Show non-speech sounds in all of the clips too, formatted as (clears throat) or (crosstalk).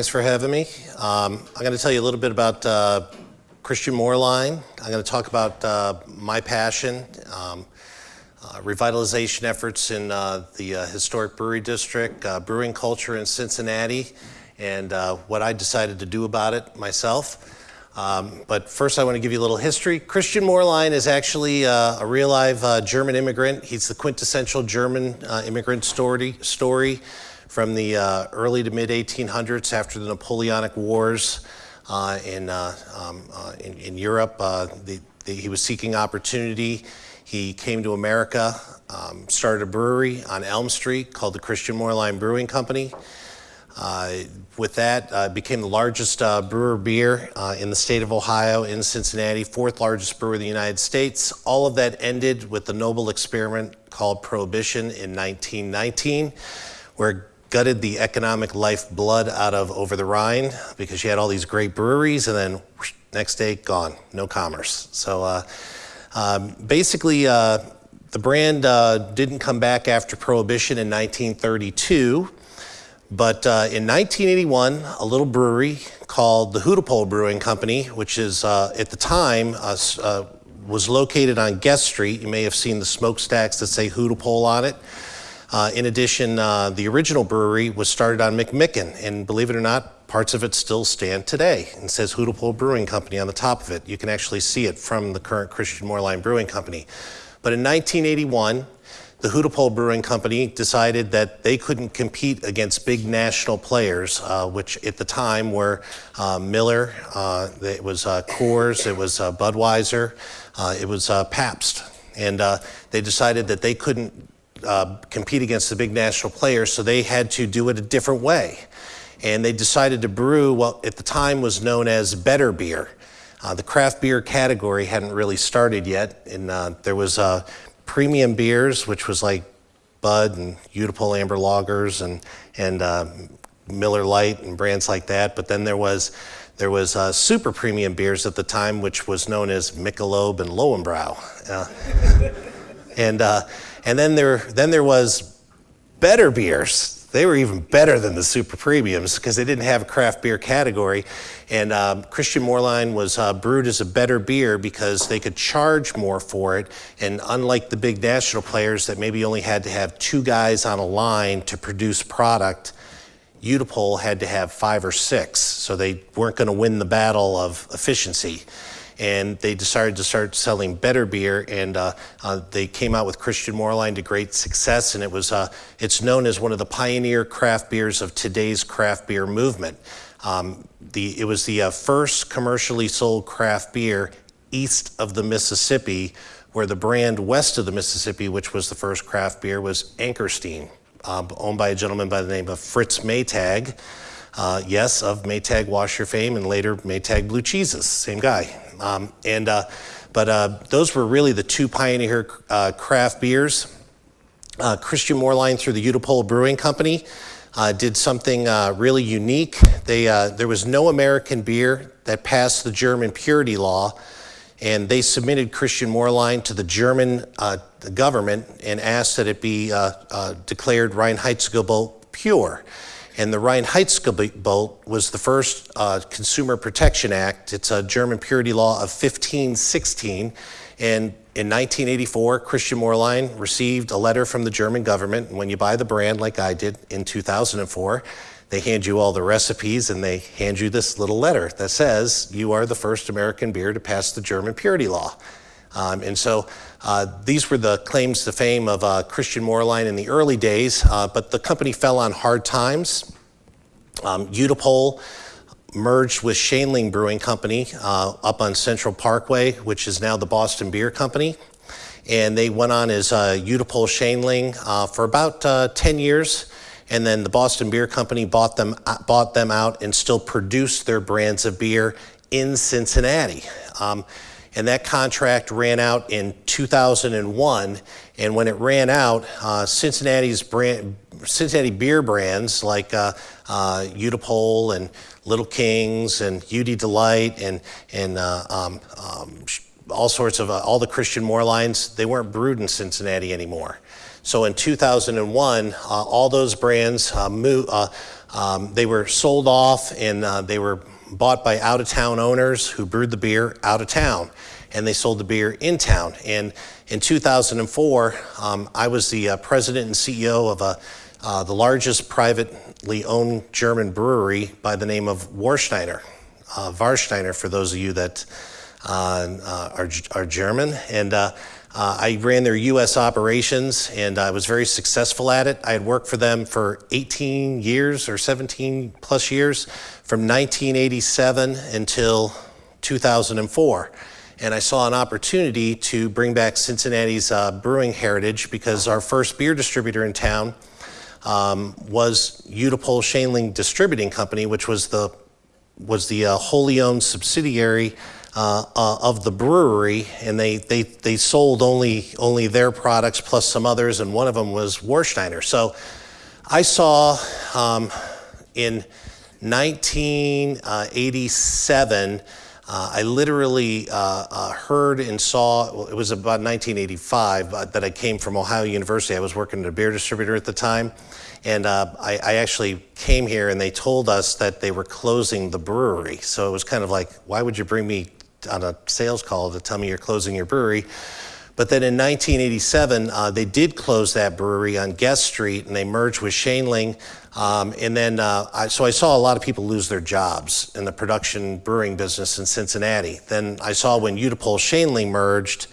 Thanks for having me. Um, I'm going to tell you a little bit about uh, Christian Moerlein. I'm going to talk about uh, my passion, um, uh, revitalization efforts in uh, the uh, historic brewery district, uh, brewing culture in Cincinnati, and what I decided to do about it myself. Um, but first, I want to give you a little history. Christian Moerlein is actually a real live German immigrant. He's the quintessential German immigrant story. story from the uh, early to mid 1800s after the Napoleonic Wars uh, in, uh, um, uh, in, in, Europe. Uh, the, the, he was seeking opportunity. He came to America, um, started a brewery on Elm Street called the Christian Moerlein Brewing Company. With that, became the largest brewer beer in the state of Ohio in Cincinnati, fourth largest brewer in the United States. All of that ended with the noble experiment called Prohibition in 1919, where gutted the economic lifeblood out of Over the Rhine because you had all these great breweries and then whoosh, next day gone, no commerce. So uh, um, basically, uh, the brand uh, didn't come back after Prohibition in 1932, but uh, in 1981, a little brewery called the Hudepohl Brewing Company, which is uh, at the time uh, was located on Gest Street. You may have seen the smokestacks that say Hudepohl on it. Uh, in addition, uh, the original brewery was started on McMicken, and believe it or not, parts of it still stand today. and says Hudepohl Brewing Company on the top of it. You can actually see it from the current Christian Moerlein Brewing Company. But in 1981, the Hudepohl Brewing Company decided that they couldn't compete against big national players, uh, which at the time were uh, Miller, uh, it was uh, Coors, it was uh, Budweiser, uh, it was Pabst. And they decided that they couldn't uh, compete against the big national players, so they had to do it a different way. And they decided to brew what at the time was known as better beer. Uh, the craft beer category hadn't really started yet, and uh, there was uh, premium beers, which was like Bud and Hudepohl Amber Lagers and and uh, Miller Lite and brands like that. But then there was there was uh, super premium beers at the time, which was known as Michelob and Löwenbräu. (laughs) and and then there, then there was better beers. They were even better than the super premiums because they didn't have a craft beer category. And um, Christian Moerlein was uh, brewed as a better beer because they could charge more for it. And unlike the big national players that maybe only had to have two guys on a line to produce product, Hudepohl had to have five or six. So they weren't going to win the battle of efficiency and they decided to start selling better beer and uh, uh, they came out with Christian Moerlein to great success and it was uh, it's known as one of the pioneer craft beers of today's craft beer movement. Um, the, it was the uh, first commercially sold craft beer east of the Mississippi where the brand west of the Mississippi, which was the first craft beer, was Anchor Steam, um, owned by a gentleman by the name of Fritz Maytag. Uh, yes, of Maytag Washer fame and later Maytag Blue Cheeses, same guy. Um, and, uh, but uh, those were really the two pioneer uh, craft beers. Uh, Christian Moerlein through the Hudepohl Brewing Company uh, did something uh, really unique. They, there was no American beer that passed the German purity law and they submitted Christian Moerlein to the German the government and asked that it be declared Reinheitsgebot pure. And the Reinheitsgebot was the first uh, Consumer Protection Act. It's a German purity law of 1516. And in 1984, Christian Moerlein received a letter from the German government. And when you buy the brand, like I did in 2004, they hand you all the recipes and they hand you this little letter that says you are the first American beer to pass the German purity law. Um, and so uh, these were the claims to fame of uh, Christian Moerlein in the early days, uh, but the company fell on hard times. Um, Hudepohl merged with Schoenling Brewing Company uh, up on Central Parkway, which is now the Boston Beer Company. And they went on as uh, Hudepohl Schoenling uh, for about 10 years. And then the Boston Beer Company bought them, bought them out and still produced their brands of beer in Cincinnati. Um, and that contract ran out in 2001. And when it ran out, uh, Cincinnati's brand, Cincinnati beer brands like uh, uh, Hudepohl and Little Kings and Hudy Delight and, and uh, um, um, all sorts of, uh, all the Christian Moerleins, they weren't brewed in Cincinnati anymore. So in 2001, uh, all those brands uh, um, they were sold off and they were bought by out of town owners who brewed the beer out of town and they sold the beer in town. And in 2004, um, I was the uh, president and CEO of a, uh, the largest privately owned German brewery by the name of Warsteiner, uh, Warsteiner for those of you that uh, uh, are, are German. And uh, I ran their US operations and I was very successful at it. I had worked for them for 18 years or 17 plus years from 1987 until 2004 and I saw an opportunity to bring back Cincinnati's uh, brewing heritage because our first beer distributor in town um, was Hudepohl Schoenling Distributing Company, which was the was the uh, wholly owned subsidiary uh, uh, of the brewery, and they, they they sold only only their products plus some others, and one of them was Warsteiner. So I saw um, in 1987 uh, I literally uh, uh, heard and saw, well, it was about 1985 uh, that I came from Ohio University. I was working at a beer distributor at the time. And uh, I, I, actually came here and they told us that they were closing the brewery. So it was kind of like, why would you bring me on a sales call to tell me you're closing your brewery? But then in 1987, uh, they did close that brewery on Gest Street and they merged with Schoenling um, and then, uh, I, so I saw a lot of people lose their jobs in the production brewing business in Cincinnati. Then I saw when Hudepohl Schoenling merged,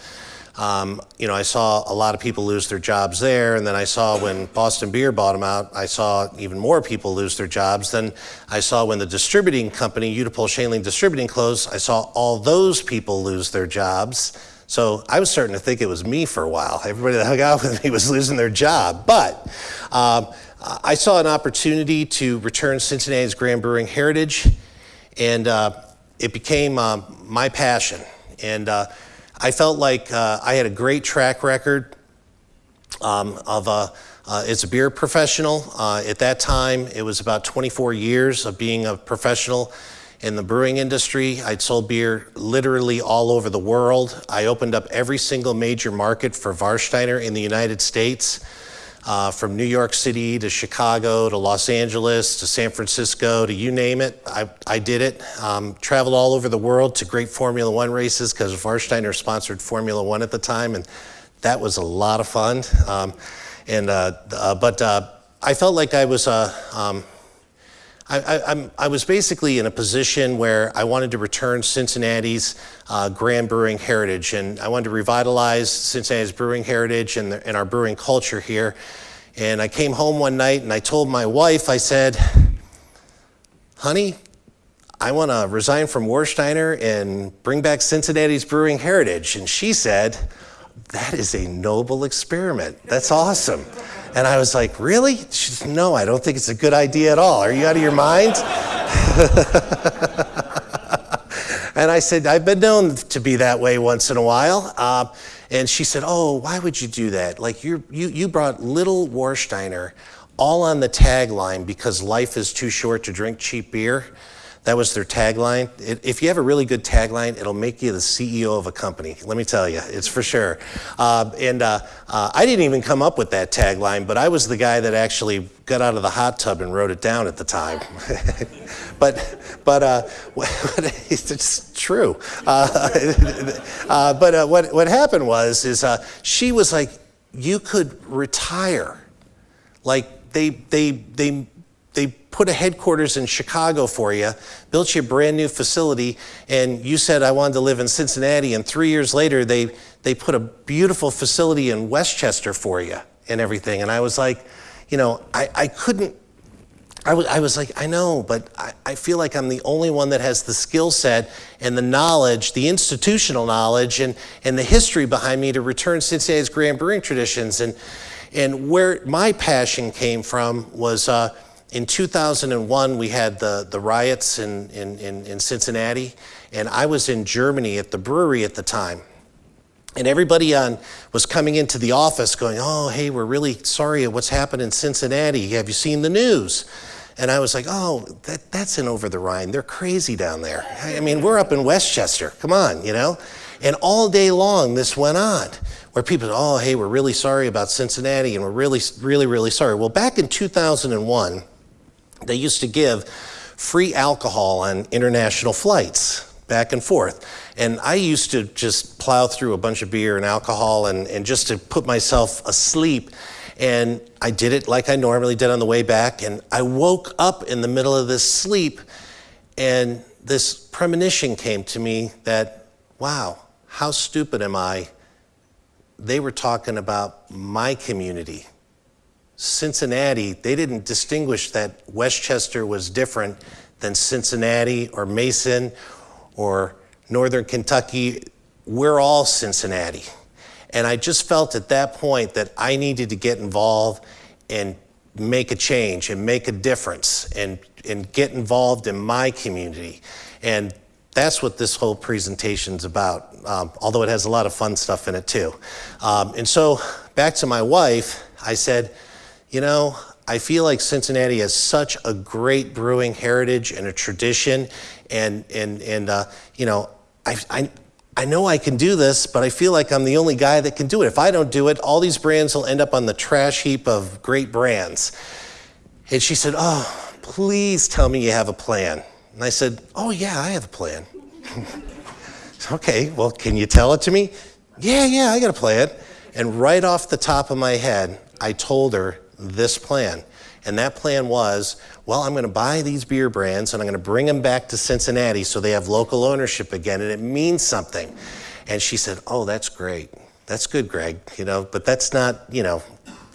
um, you know, I saw a lot of people lose their jobs there. And then I saw when Boston Beer bought them out, I saw even more people lose their jobs. Then I saw when the distributing company, Hudepohl Schoenling Distributing closed, I saw all those people lose their jobs. So I was starting to think it was me for a while. Everybody that hung out (laughs) with me was losing their job. But um, I saw an opportunity to return Cincinnati's Grand Brewing heritage, and uh, it became uh, my passion. And uh, I felt like uh, I had a great track record um, of uh, uh, as a beer professional. at that time, it was about 24 years of being a professional in the brewing industry. I'd sold beer literally all over the world. I opened up every single major market for Varsteiner in the United States uh, from New York City to Chicago to Los Angeles to San Francisco to you name it. I, I did it. Um, traveled all over the world to great Formula One races because Warsteiner sponsored Formula One at the time, and that was a lot of fun. Um, and uh, uh, but uh, I felt like I was uh, um, I, I, I, was basically in a position where I wanted to return Cincinnati's uh, grand brewing heritage, and I wanted to revitalize Cincinnati's brewing heritage and, the, and our brewing culture here. And I came home one night and I told my wife, I said, honey, I want to resign from Warsteiner and bring back Cincinnati's brewing heritage. And she said, that is a noble experiment. That's awesome. And I was like, really? She said, no, I don't think it's a good idea at all. Are you out of your mind? (laughs) and I said, I've been known to be that way once in a while. Uh, and she said, oh, why would you do that? Like you you, you brought little Warsteiner all on the tagline because life is too short to drink cheap beer. That was their tagline. It, if you have a really good tagline, it'll make you the CEO of a company. Let me tell you, it's for sure. Uh, and uh, uh, I didn't even come up with that tagline, but I was the guy that actually got out of the hot tub and wrote it down at the time. (laughs) but but uh, (laughs) it's true. Uh, (laughs) uh, but what what happened was is she was like, you could retire, like they they they they put a headquarters in Chicago for you, built you a brand new facility, and you said I wanted to live in Cincinnati, and three years later they they put a beautiful facility in Westchester for you and everything. And I was like, you know, I, I couldn't I was, I was like, I know, but I, I feel like I'm the only one that has the skill set and the knowledge, the institutional knowledge and, and the history behind me to return Cincinnati's grand brewing traditions. And, and where my passion came from was uh, in 2001, we had the, the riots in, in, in, in Cincinnati, and I was in Germany at the brewery at the time. And everybody on was coming into the office going, oh, hey, we're really sorry what's happened in Cincinnati. Have you seen the news? And I was like, oh, that, that's in over the Rhine. They're crazy down there. I mean, we're up in Westchester. Come on, you know? And all day long, this went on where people, oh, hey, we're really sorry about Cincinnati and we're really, really, really sorry. Well, back in 2001, they used to give free alcohol on international flights back and forth. And I used to just plow through a bunch of beer and alcohol and, and just to put myself asleep. And I did it like I normally did on the way back. And I woke up in the middle of this sleep, and this premonition came to me that, wow, how stupid am I? They were talking about my community. Cincinnati, they didn't distinguish that Westchester was different than Cincinnati or Mason or Northern Kentucky. We're all Cincinnati. And I just felt at that point that I needed to get involved and make a change and make a difference and, and get involved in my community. And that's what this whole presentation's about, um, although it has a lot of fun stuff in it too. Um, and so back to my wife, I said, you know, I feel like Cincinnati has such a great brewing heritage and a tradition, and and and uh, you know, I, I I know I can do this, but I feel like I'm the only guy that can do it. If I don't do it, all these brands will end up on the trash heap of great brands. And she said, "Oh, please tell me you have a plan." And I said, "Oh yeah, I have a plan." (laughs) okay, well, can you tell it to me? Yeah, yeah, I got a plan. And right off the top of my head, I told her this plan. And that plan was, well, I'm going to buy these beer brands and I'm going to bring them back to Cincinnati so they have local ownership again and it means something. And she said, oh, that's great. That's good, Greg, you know, but that's not, you know,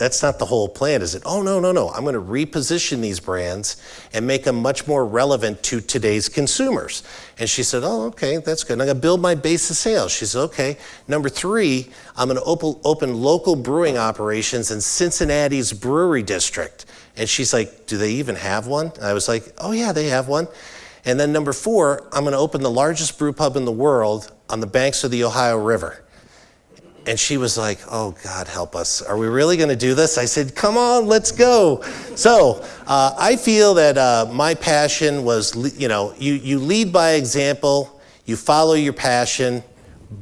that's not the whole plan, is it? Oh, no, no, no. I'm going to reposition these brands and make them much more relevant to today's consumers. And she said, Oh, okay, that's good. I'm going to build my base of sales. She said, Okay. Number three, I'm going to open, open local brewing operations in Cincinnati's brewery district. And she's like, Do they even have one? And I was like, Oh, yeah, they have one. And then number four, I'm going to open the largest brew pub in the world on the banks of the Ohio River. And she was like, Oh, God, help us. Are we really going to do this? I said, Come on, let's go. So uh, I feel that uh, my passion was, you know, you, you lead by example, you follow your passion,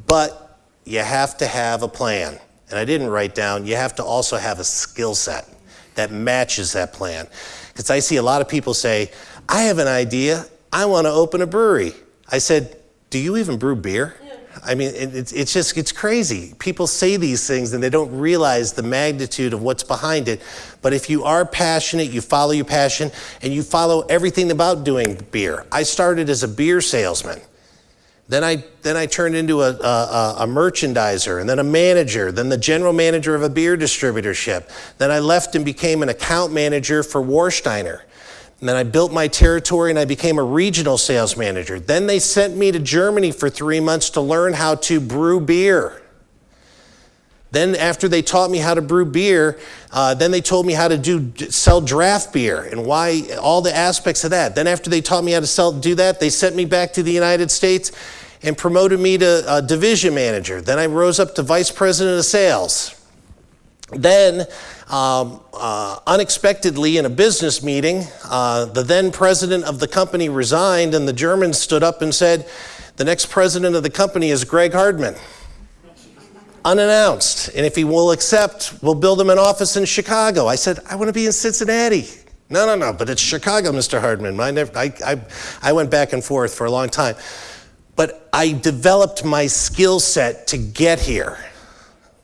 but you have to have a plan. And I didn't write down, you have to also have a skill set that matches that plan. Because I see a lot of people say, I have an idea, I want to open a brewery. I said, Do you even brew beer? I mean, it's, it's just, it's crazy. People say these things and they don't realize the magnitude of what's behind it. But if you are passionate, you follow your passion, and you follow everything about doing beer. I started as a beer salesman. Then I, then I turned into a, a, a, merchandiser, and then a manager, then the general manager of a beer distributorship. Then I left and became an account manager for Warsteiner. And then I built my territory and I became a regional sales manager. Then they sent me to Germany for three months to learn how to brew beer. Then after they taught me how to brew beer, uh, then they told me how to do sell draft beer and why all the aspects of that. Then after they taught me how to sell do that, they sent me back to the United States and promoted me to uh, division manager. Then I rose up to vice president of sales. Then, um, uh, unexpectedly, in a business meeting, uh, the then president of the company resigned, and the Germans stood up and said, The next president of the company is Greg Hardman. Unannounced. And if he will accept, we'll build him an office in Chicago. I said, I want to be in Cincinnati. No, no, no, but it's Chicago, Mr. Hardman. I, I, I went back and forth for a long time. But I developed my skill set to get here.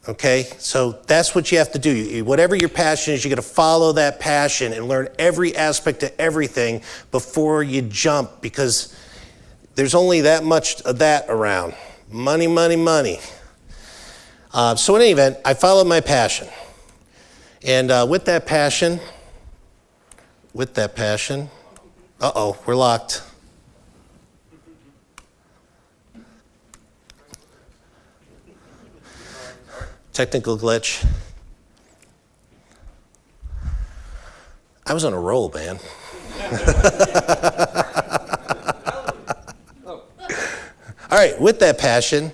Okay, so that's what you have to do. Whatever your passion is, you got to follow that passion and learn every aspect of everything before you jump because there's only that much of that around. Money, money, money. Uh, so, in any event, I followed my passion. And uh, with that passion, with that passion, uh oh, we're locked. Technical glitch. I was on a roll, man. (laughs) All right, with that passion,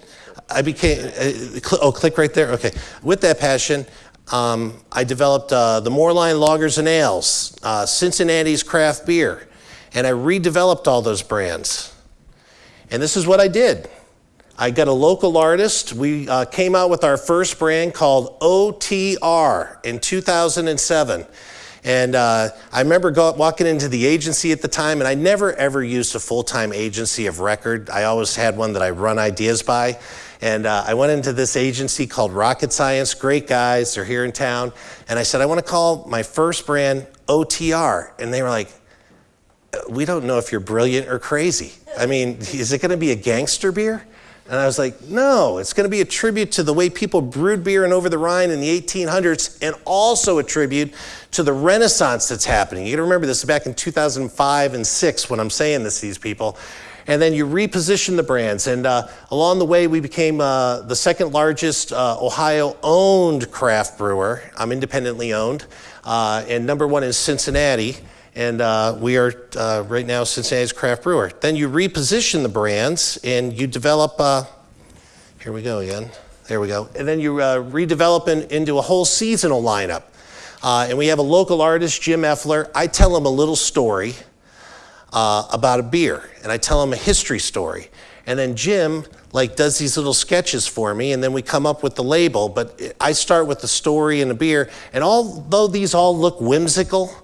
I became, uh, cl- oh, click right there. Okay. With that passion, um, I developed uh, the Moerlein Lagers and Ales, uh, Cincinnati's craft beer, and I redeveloped all those brands. And this is what I did. I got a local artist. We uh, came out with our first brand called OTR in 2007. And uh, I remember go, walking into the agency at the time, and I never ever used a full time agency of record. I always had one that I run ideas by. And uh, I went into this agency called Rocket Science, great guys, they're here in town. And I said, I want to call my first brand OTR. And they were like, We don't know if you're brilliant or crazy. I mean, is it going to be a gangster beer? And I was like, no, it's going to be a tribute to the way people brewed beer in over the Rhine in the 1800s and also a tribute to the renaissance that's happening. You got to remember this is back in 2005 and 6 when I'm saying this to these people. And then you reposition the brands. And uh, along the way, we became uh, the second largest uh, Ohio owned craft brewer. I'm independently owned. Uh, and number one is Cincinnati and uh, we are uh, right now Cincinnati's craft brewer. Then you reposition the brands and you develop, uh, here we go again, there we go. And then you uh, redevelop in, into a whole seasonal lineup. Uh, and we have a local artist, Jim Effler. I tell him a little story uh, about a beer and I tell him a history story. And then Jim like does these little sketches for me and then we come up with the label. But I start with the story and the beer. And although these all look whimsical,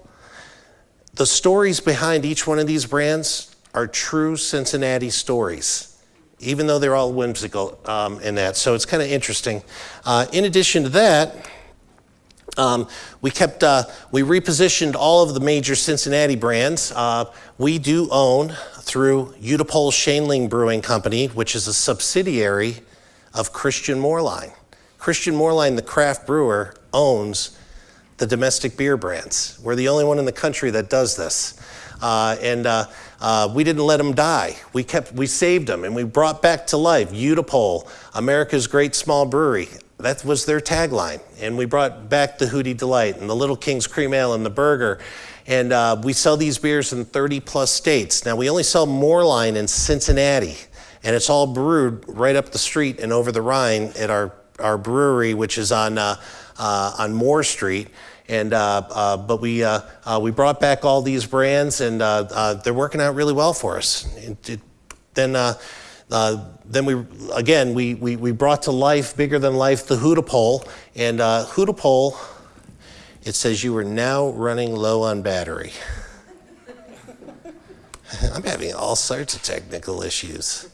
the stories behind each one of these brands are true Cincinnati stories, even though they're all whimsical um, in that. So it's kind of interesting. Uh, in addition to that, um, we kept, uh, we repositioned all of the major Cincinnati brands. Uh, we do own through Hudepohl Schoenling Brewing Company, which is a subsidiary of Christian Moerlein. Christian Moerlein, the craft brewer, owns the domestic beer brands. We're the only one in the country that does this. Uh, and uh, uh, we didn't let them die. We kept, we saved them and we brought back to life Hudepohl, America's great small brewery. That was their tagline. And we brought back the Hudy Delight and the Little King's Cream Ale and the Burger. And uh, we sell these beers in 30 plus states. Now we only sell Moerlein in Cincinnati and it's all brewed right up the street and over the Rhine at our, our brewery, which is on, uh, uh, on Moore Street. And, uh, uh, but we, uh, we brought back all these brands and they're working out really well for us. It, it, then, then we, again, we, we, we brought to life, bigger than life, the Hudepohl. And Hudepohl, it says you are now running low on battery. (laughs) I'm having all sorts of technical issues.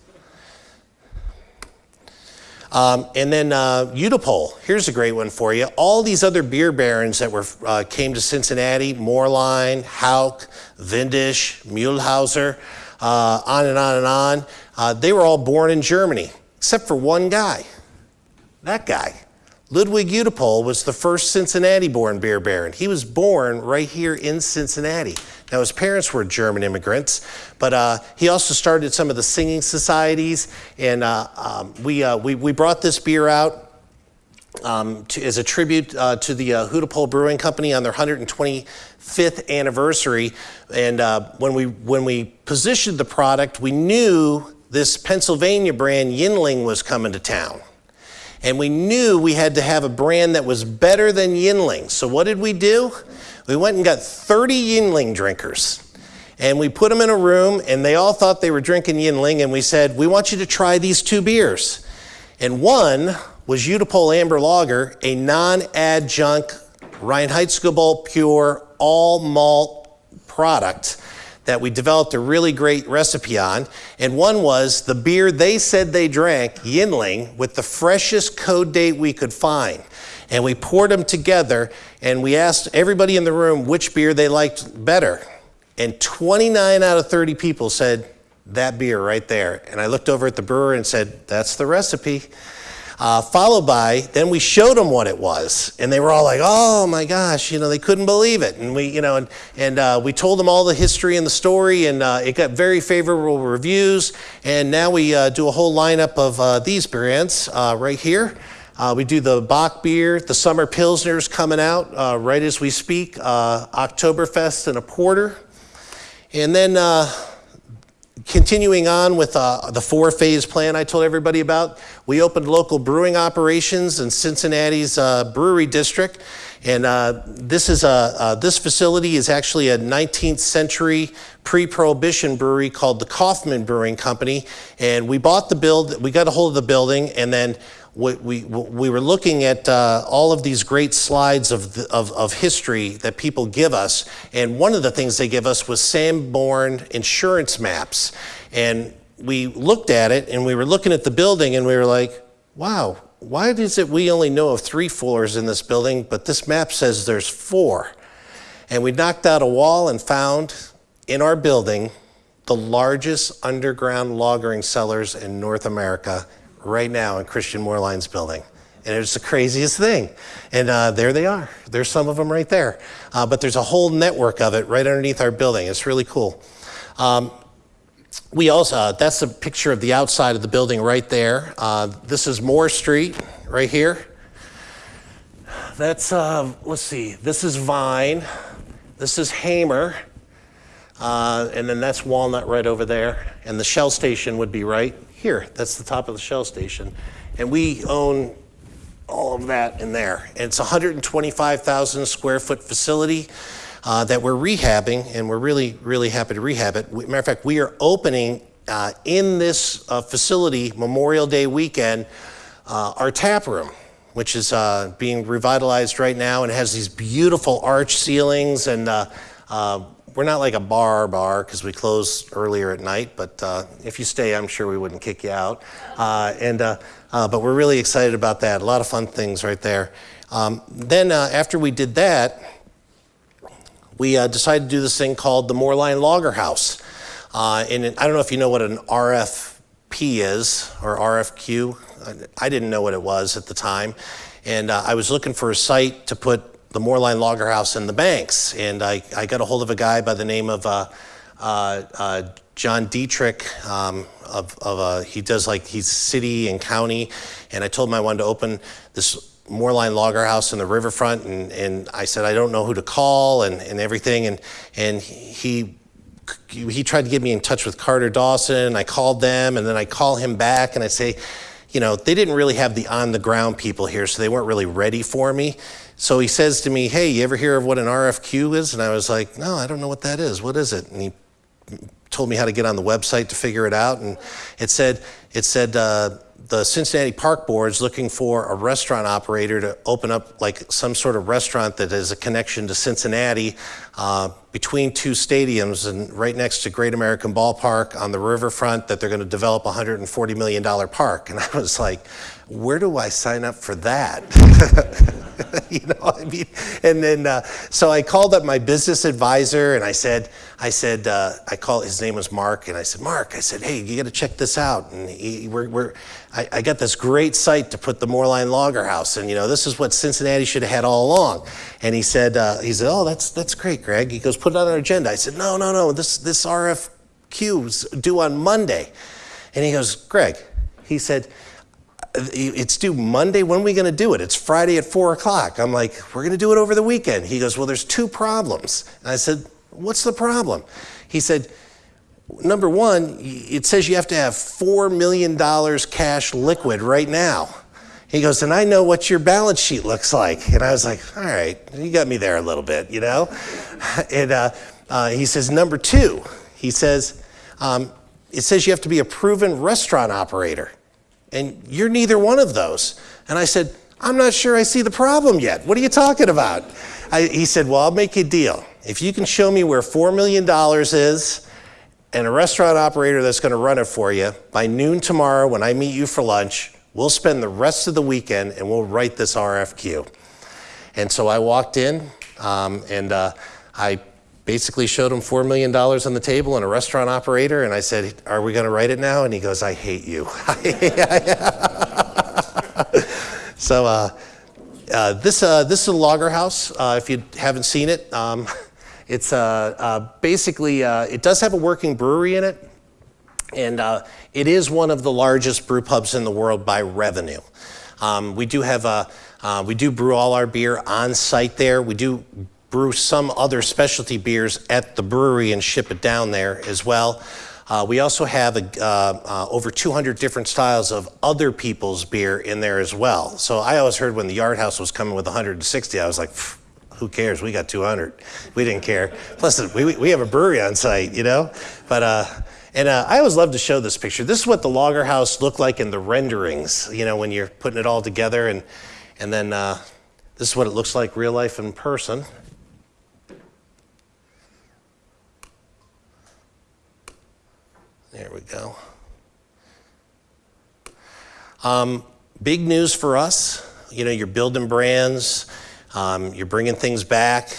Um, and then uh, here's a great one for you. All these other beer barons that were uh, came to Cincinnati, Moerlein, Hauck, Windisch, Mühlhauser, uh, on and on and on, uh, they were all born in Germany, except for one guy, that guy. Ludwig Hudepohl was the first Cincinnati-born beer baron. He was born right here in Cincinnati. Now, his parents were German immigrants, but uh, he also started some of the singing societies, and uh, um, we, uh, we, we brought this beer out um, to, as a tribute uh, to the uh, Brewing Company on their 125th anniversary. And uh, when, we, when we positioned the product, we knew this Pennsylvania brand, Yuengling, was coming to town. And we knew we had to have a brand that was better than Yuengling. So what did we do? We went and got 30 Yuengling drinkers. And we put them in a room, and they all thought they were drinking Yuengling. And we said, We want you to try these two beers. And one was Hudepohl Amber Lager, a non adjunct Reinheitsgebot pure all malt product that we developed a really great recipe on. And one was the beer they said they drank, Yuengling, with the freshest code date we could find. And we poured them together and we asked everybody in the room which beer they liked better. And 29 out of 30 people said, that beer right there. And I looked over at the brewer and said, that's the recipe. Uh, followed by, then we showed them what it was. And they were all like, oh my gosh, you know, they couldn't believe it. And we, you know, and, and uh, we told them all the history and the story, and uh, it got very favorable reviews. And now we uh, do a whole lineup of uh, these brands uh, right here. we do the Bock beer, the Summer Pilsner's coming out right as we speak, Oktoberfest and a porter. And then continuing on with uh, the four phase plan I told everybody about, we opened local brewing operations in Cincinnati's uh, brewery district. And uh, this, is a, uh, this facility is actually a 19th century pre-prohibition brewery called the Kauffman Brewing Company. And we bought the build, we got a hold of the building and then we, we, we were looking at uh, all of these great slides of, the, of, of, history that people give us. And one of the things they give us was Sanborn insurance maps. And we looked at it and we were looking at the building and we were like, wow, why is it we only know of three floors in this building, but this map says there's four? And we knocked out a wall and found in our building the largest underground lagering cellars in North America right now in Christian Moerlein's building. And it's the craziest thing. And uh, there they are. There's some of them right there. Uh, but there's a whole network of it right underneath our building. It's really cool. Um, we also, uh, that's a picture of the outside of the building right there. Uh, this is Moore Street right here. That's, uh, let's see, this is Vine. This is Hamer. Uh, and then that's Walnut right over there. And the Shell station would be right here. That's the top of the Shell station. And we own all of that in there. And it's 125,000 square foot facility uh, that we're rehabbing, and we're really, really happy to rehab it. Matter of fact, we are opening uh, in this uh, facility Memorial Day weekend uh, our tap room, which is uh, being revitalized right now and has these beautiful arch ceilings and uh, we're not like a bar bar because we close earlier at night, but uh, if you stay, I'm sure we wouldn't kick you out. Uh, and, uh, but we're really excited about that. A lot of fun things right there. Um, then after we did that, we uh, decided to do this thing called the Moerlein Lager House. Uh, and I don't know if you know what an RFP is or RFQ. I didn't know what it was at the time. And uh, I was looking for a site to put the Moerlein Lager House in the banks. And I, I got a hold of a guy by the name of uh, uh, uh, John Dietrich. Um, of, of he does like, he's city and county. And I told him I wanted to open this Moerlein Lager House in the riverfront, and, and I said I don't know who to call and, and everything, and and he he tried to get me in touch with Carter Dawson. I called them, and then I call him back, and I say, you know, they didn't really have the on the ground people here, so they weren't really ready for me. So he says to me, "Hey, you ever hear of what an RFQ is?" And I was like, "No, I don't know what that is. What is it?" And he told me how to get on the website to figure it out, and it said it said. Uh, the Cincinnati Park Board is looking for a restaurant operator to open up like some sort of restaurant that has a connection to Cincinnati uh, between two stadiums and right next to Great American Ballpark on the riverfront that they're going to develop a $140 million park. And I was like, where do I sign up for that? (laughs) you know, I mean, and then uh, so I called up my business advisor and I said, I said, uh, I called. His name was Mark, and I said, Mark, I said, hey, you got to check this out. And he, we're, we're I, I, got this great site to put the Moerlein Lager House, and you know, this is what Cincinnati should have had all along. And he said, uh, he said, oh, that's that's great, Greg. He goes, put it on our agenda. I said, no, no, no, this this RFQ is due on Monday. And he goes, Greg, he said it's due Monday. When are we going to do it? It's Friday at four o'clock. I'm like, we're going to do it over the weekend. He goes, well, there's two problems. And I said, what's the problem? He said, number one, it says you have to have $4 million cash liquid right now. He goes, and I know what your balance sheet looks like. And I was like, all right, you got me there a little bit, you know? (laughs) And uh, uh, he says, number two, he says, um, it says you have to be a proven restaurant operator and you're neither one of those. And I said, I'm not sure I see the problem yet. What are you talking about? I, he said, Well, I'll make you a deal. If you can show me where $4 million is and a restaurant operator that's going to run it for you, by noon tomorrow when I meet you for lunch, we'll spend the rest of the weekend and we'll write this RFQ. And so I walked in um, and uh, I basically showed him $4 million on the table and a restaurant operator. And I said, Are we going to write it now? And he goes, I hate you. (laughs) so, uh, uh, this, uh, this is a lager house. Uh, if you haven't seen it, um, (laughs) it's uh, uh, basically, it does have a working brewery in it. And it is one of the largest brew pubs in the world by revenue. Um, we do have a, we do brew all our beer on site there. We do brew some other specialty beers at the brewery and ship it down there as well. Uh, we also have a, uh, uh, over 200 different styles of other people's beer in there as well. So I always heard when the Yard House was coming with 160, I was like, who cares? We got 200. We didn't care. Plus, we, we have a brewery on site, you know? But, uh, and uh, I always love to show this picture. This is what the Lager House looked like in the renderings, you know, when you're putting it all together. And, and then uh, this is what it looks like real life in person. There we go. Um, big news for us. You know, you're building brands, um, you're bringing things back,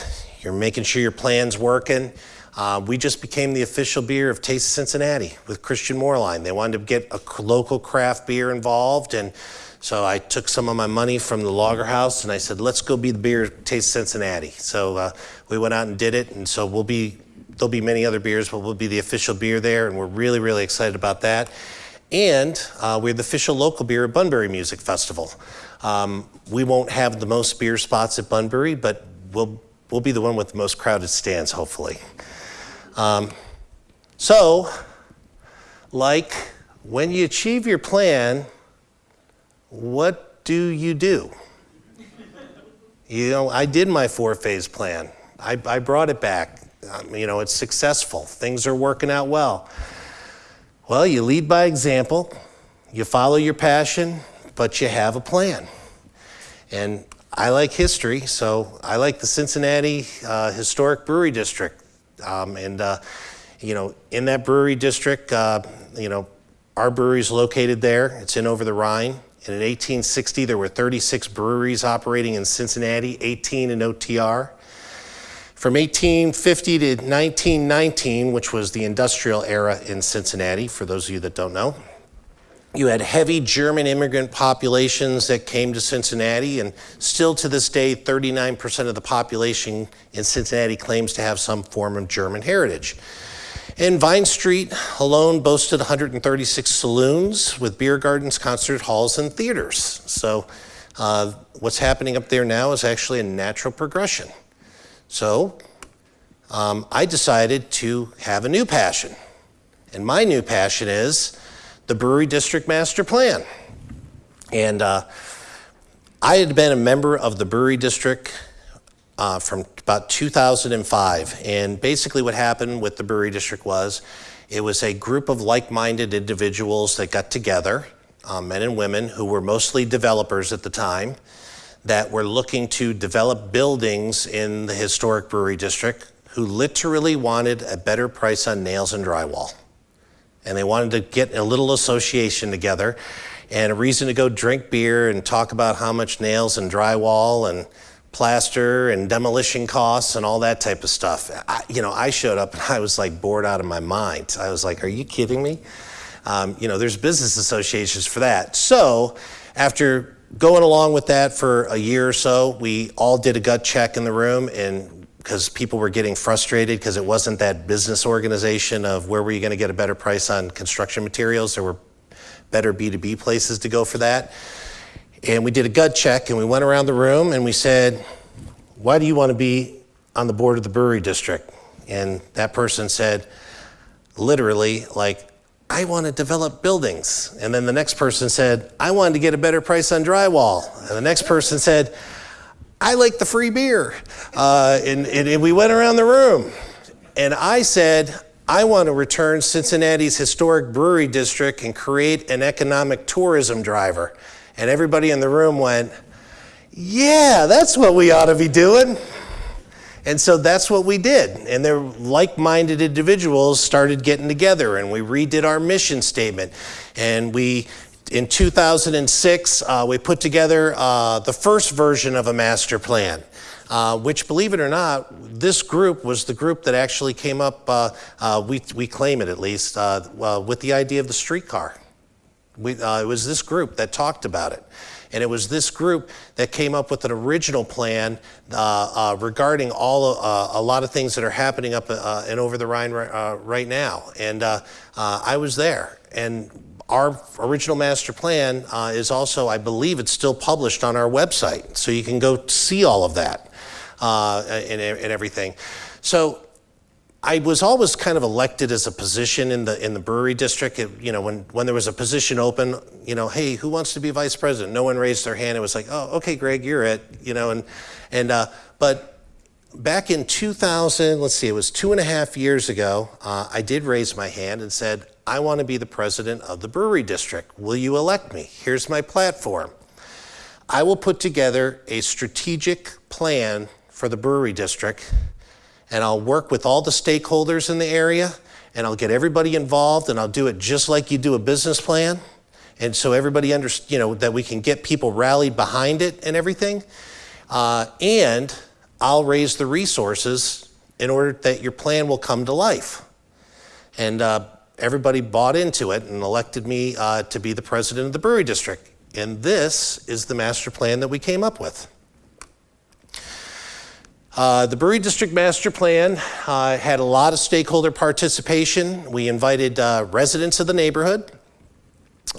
you're making sure your plan's working. Uh, we just became the official beer of Taste of Cincinnati with Christian Moerlein. They wanted to get a local craft beer involved, and so I took some of my money from the Lager House and I said, let's go be the beer of Taste Cincinnati. So uh, we went out and did it, and so we'll be there'll be many other beers, but we'll be the official beer there, and we're really, really excited about that. And uh, we're the official local beer at Bunbury Music Festival. Um, we won't have the most beer spots at Bunbury, but we'll, we'll be the one with the most crowded stands, hopefully. Um, so, like when you achieve your plan, what do you do? You know, I did my four phase plan. I, I brought it back. Um, you know, it's successful. Things are working out well. Well, you lead by example, you follow your passion, but you have a plan. And I like history, so I like the Cincinnati uh, Historic Brewery District. Um, and, uh, you know, in that brewery district, uh, you know, our brewery is located there. It's in over the Rhine. And in 1860, there were 36 breweries operating in Cincinnati, 18 in OTR. From 1850 to 1919, which was the industrial era in Cincinnati, for those of you that don't know, you had heavy German immigrant populations that came to Cincinnati, and still to this day, 39% of the population in Cincinnati claims to have some form of German heritage. And Vine Street alone boasted 136 saloons with beer gardens, concert halls, and theaters. So uh, what's happening up there now is actually a natural progression. So um, I decided to have a new passion. And my new passion is the Brewery District Master Plan. And uh, I had been a member of the Brewery District uh, from about 2005. And basically, what happened with the Brewery District was it was a group of like minded individuals that got together, uh, men and women who were mostly developers at the time that were looking to develop buildings in the historic brewery district who literally wanted a better price on nails and drywall. And they wanted to get a little association together and a reason to go drink beer and talk about how much nails and drywall and plaster and demolition costs and all that type of stuff. I, you know, I showed up and (laughs) I was like bored out of my mind. I was like, are you kidding me? Um, you know, there's business associations for that. So after going along with that for a year or so, we all did a gut check in the room and because people were getting frustrated because it wasn't that business organization of where were you going to get a better price on construction materials. There were better B2B places to go for that. And we did a gut check and we went around the room and we said, why do you want to be on the board of the brewery district? And that person said, literally, like, I want to develop buildings. And then the next person said, I wanted to get a better price on drywall. And the next person said, I like the free beer. Uh, and, and, and we went around the room. And I said, I want to return Cincinnati's historic brewery district and create an economic tourism driver. And everybody in the room went, Yeah, that's what we ought to be doing. And so that's what we did. And their like minded individuals started getting together, and we redid our mission statement. And we, in 2006, uh, we put together uh, the first version of a master plan. Uh, which, believe it or not, this group was the group that actually came up, uh, uh, we, we claim it at least, uh, with the idea of the streetcar. We, it was this group that talked about it. And it was this group that came up with an original plan uh, uh, regarding all uh, a lot of things that are happening up uh, and over the Rhine right, uh, right now. And uh, I was there. And our original master plan is also, I believe, it's still published on our website, so you can go see all of that and, and everything. So I was always kind of elected as a position in the in the brewery district. It, you know, when when there was a position open, you know, hey, who wants to be vice president? No one raised their hand. It was like, oh, okay, Greg, you're it. You know, and and uh, but back in 2000, let's see, it was two and a half years ago. Uh, I did raise my hand and said, I want to be the president of the brewery district. Will you elect me? Here's my platform. I will put together a strategic plan for the brewery district and I'll work with all the stakeholders in the area and I'll get everybody involved and I'll do it just like you do a business plan. And so everybody understands, you know, that we can get people rallied behind it and everything. Uh, and I'll raise the resources in order that your plan will come to life. And uh, everybody bought into it and elected me uh, to be the president of the brewery district. And this is the master plan that we came up with. Uh, the Brewery District Master Plan uh, had a lot of stakeholder participation. We invited uh, residents of the neighborhood.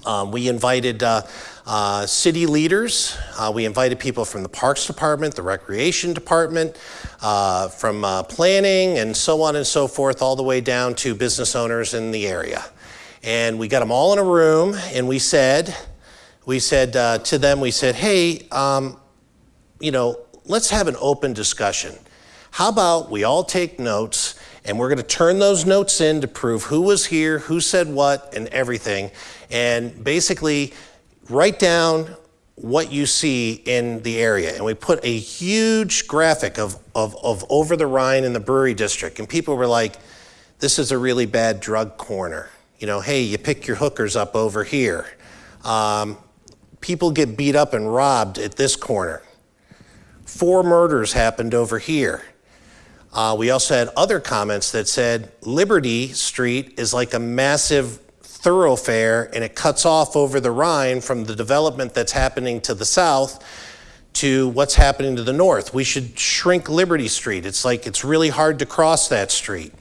Um, we invited uh, uh, city leaders. We invited people from the Parks Department, the Recreation Department, from planning, and so on and so forth, all the way down to business owners in the area. And we got them all in a room, and we said, we said to them, we said, hey, um, you know, let's have an open discussion. How about we all take notes and we're going to turn those notes in to prove who was here, who said what, and everything. And basically write down what you see in the area. And we put a huge graphic of, of, of over the Rhine in the brewery district. And people were like, this is a really bad drug corner. You know, hey, you pick your hookers up over here. Um, people get beat up and robbed at this corner. Four murders happened over here. Uh, we also had other comments that said Liberty Street is like a massive thoroughfare and it cuts off over the Rhine from the development that's happening to the south to what's happening to the north. We should shrink Liberty Street. It's like it's really hard to cross that street.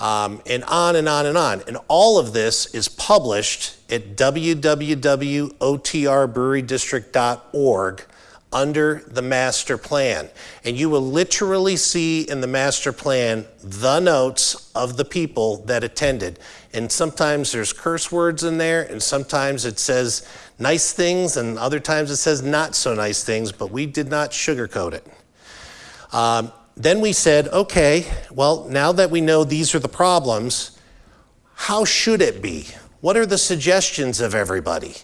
Um, and on and on and on. And all of this is published at www.otrbrewerydistrict.org under the master plan. And you will literally see in the master plan the notes of the people that attended. And sometimes there's curse words in there, and sometimes it says nice things, and other times it says not so nice things, but we did not sugarcoat it. Um, then we said, okay, well, now that we know these are the problems, how should it be? What are the suggestions of everybody?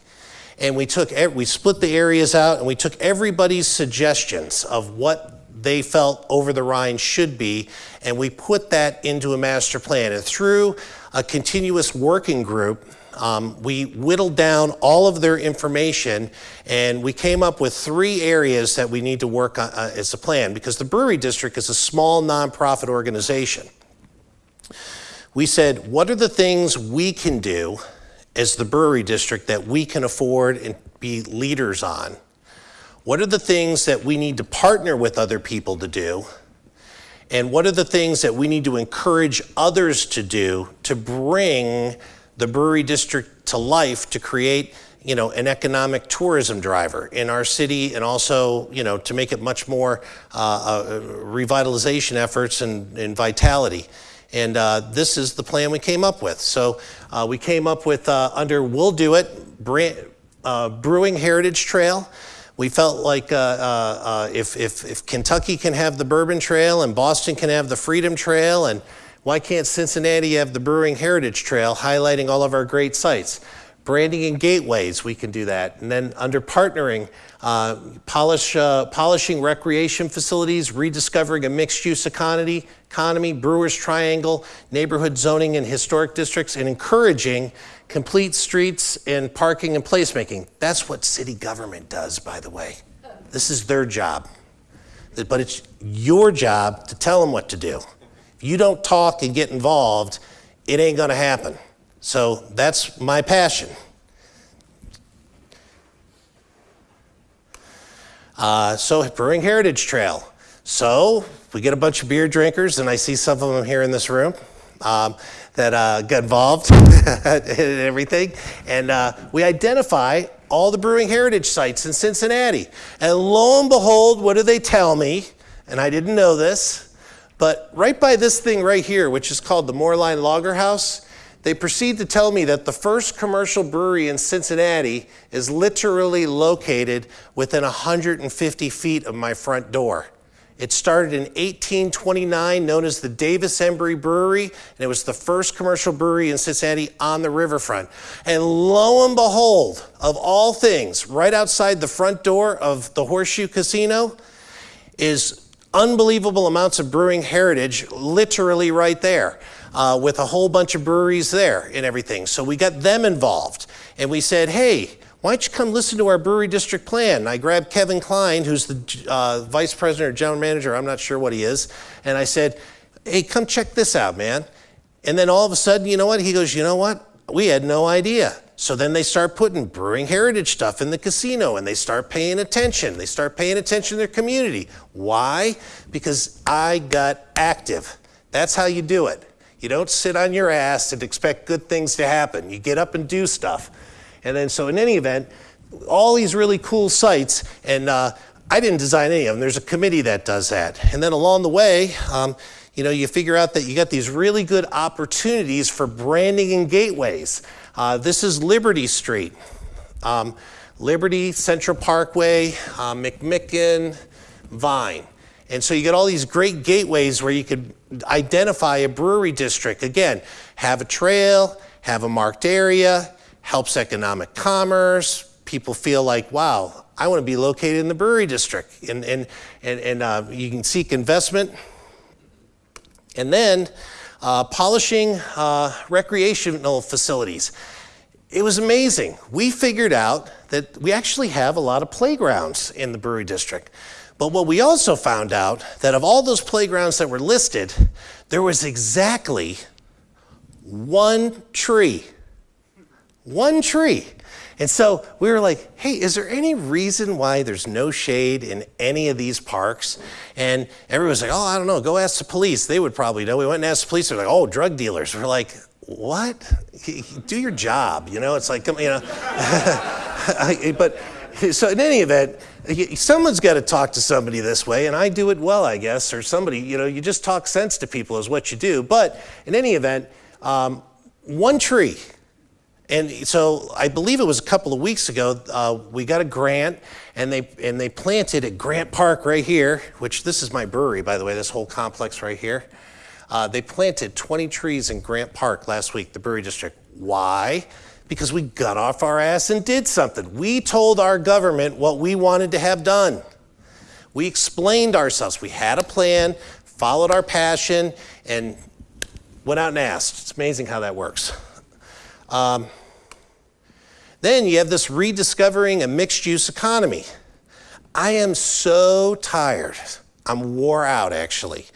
And we took we split the areas out and we took everybody's suggestions of what they felt over the Rhine should be and we put that into a master plan. And through a continuous working group um, we whittled down all of their information and we came up with three areas that we need to work on uh, as a plan because the brewery district is a small nonprofit organization. We said what are the things we can do as the brewery district that we can afford and be leaders on? What are the things that we need to partner with other people to do? And what are the things that we need to encourage others to do to bring the brewery district to life to create you know, an economic tourism driver in our city and also, you know, to make it much more uh, uh, revitalization efforts and, and vitality. And uh, this is the plan we came up with. So uh, we came up with, uh, under We'll Do It, uh, Brewing Heritage Trail. We felt like uh, uh, if, if, if Kentucky can have the Bourbon Trail and Boston can have the Freedom Trail, and why can't Cincinnati have the Brewing Heritage Trail highlighting all of our great sites? Branding and gateways, we can do that. And then under partnering, uh, polish, uh, polishing recreation facilities, rediscovering a mixed use economy, economy, Brewers Triangle, neighborhood zoning and historic districts, and encouraging complete streets and parking and placemaking. That's what city government does, by the way. This is their job. But it's your job to tell them what to do. If you don't talk and get involved, it ain't gonna happen. So that's my passion. Uh, so Brewing Heritage Trail. So we get a bunch of beer drinkers, and I see some of them here in this room um, that uh, got involved (laughs) in everything. And uh, we identify all the brewing heritage sites in Cincinnati. And lo and behold, what do they tell me? And I didn't know this, But right by this thing right here, which is called the Moerlein Lager House, they proceed to tell me that the first commercial brewery in Cincinnati is literally located within 150 feet of my front door. It started in 1829, known as the Davis Embree Brewery, and it was the first commercial brewery in Cincinnati on the riverfront. And lo and behold, of all things, right outside the front door of the Horseshoe Casino is unbelievable amounts of brewing heritage, literally right there uh, with a whole bunch of breweries there and everything. So we got them involved. And we said, hey, why don't you come listen to our brewery district plan? And I grabbed Kevin Klein, who's the uh, vice president or general manager, I'm not sure what he is. And I said, hey, come check this out, man. And then all of a sudden, you know what? He goes, you know what? We had no idea. So then they start putting brewing heritage stuff in the casino and they start paying attention. They start paying attention to their community. Why? Because I got active. That's how you do it. You don't sit on your ass and expect good things to happen. You get up and do stuff. And then, so in any event, all these really cool sites, and uh, I didn't design any of them. There's a committee that does that. And then along the way, um, you know, you figure out that you got these really good opportunities for branding and gateways. Uh, this is Liberty Street. Um, Liberty, Central Parkway, uh, McMicken, Vine. And so you get all these great gateways where you could identify a brewery district. Again, have a trail, have a marked area, helps economic commerce. People feel like, wow, I want to be located in the brewery district. And, and, and, and uh, you can seek investment. And then uh, polishing uh, recreational facilities. It was amazing. We figured out that we actually have a lot of playgrounds in the brewery district. But what we also found out that of all those playgrounds that were listed, there was exactly one tree. One tree. And so we were like, hey, is there any reason why there's no shade in any of these parks? And everyone was like, oh, I don't know, go ask the police. They would probably know. We went and asked the police. They're like, oh, drug dealers. We're like, what? Do your job, you know? It's like, you know. (laughs) but so in any event, someone's got to talk to somebody this way, and I do it well, I guess, or somebody, you know, you just talk sense to people is what you do. But in any event, um, one tree. And so I believe it was a couple of weeks ago, uh, we got a grant and they, and they planted at Grant Park right here, which this is my brewery, by the way, this whole complex right here. Uh, they planted 20 trees in Grant Park last week, the brewery district. Why? Because we got off our ass and did something. We told our government what we wanted to have done. We explained ourselves. We had a plan, followed our passion, and went out and asked. It's amazing how that works. Um, then you have this rediscovering a mixed use economy. I am so tired. I'm wore out actually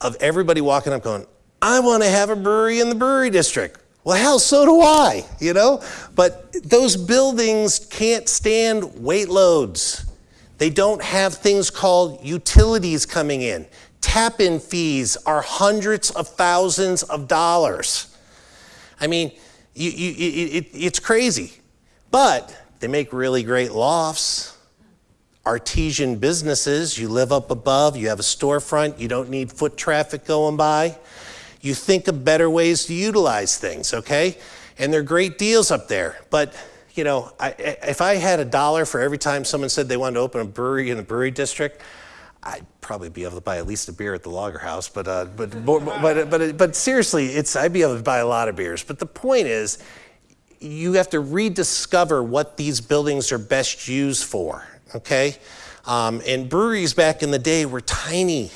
of everybody walking up going, I want to have a brewery in the brewery district. Well, hell, so do I, you know? But those buildings can't stand weight loads. They don't have things called utilities coming in. Tap in fees are hundreds of thousands of dollars. I mean, you, you, it, it's crazy. But they make really great lofts, artesian businesses. You live up above, you have a storefront, you don't need foot traffic going by. You think of better ways to utilize things, okay? And there are great deals up there. But, you know, I, if I had a dollar for every time someone said they wanted to open a brewery in the brewery district, I'd probably be able to buy at least a beer at the Lager House. But, uh, but, (laughs) but, but, but, but seriously, it's, I'd be able to buy a lot of beers. But the point is, you have to rediscover what these buildings are best used for, okay? Um, and breweries back in the day were tiny.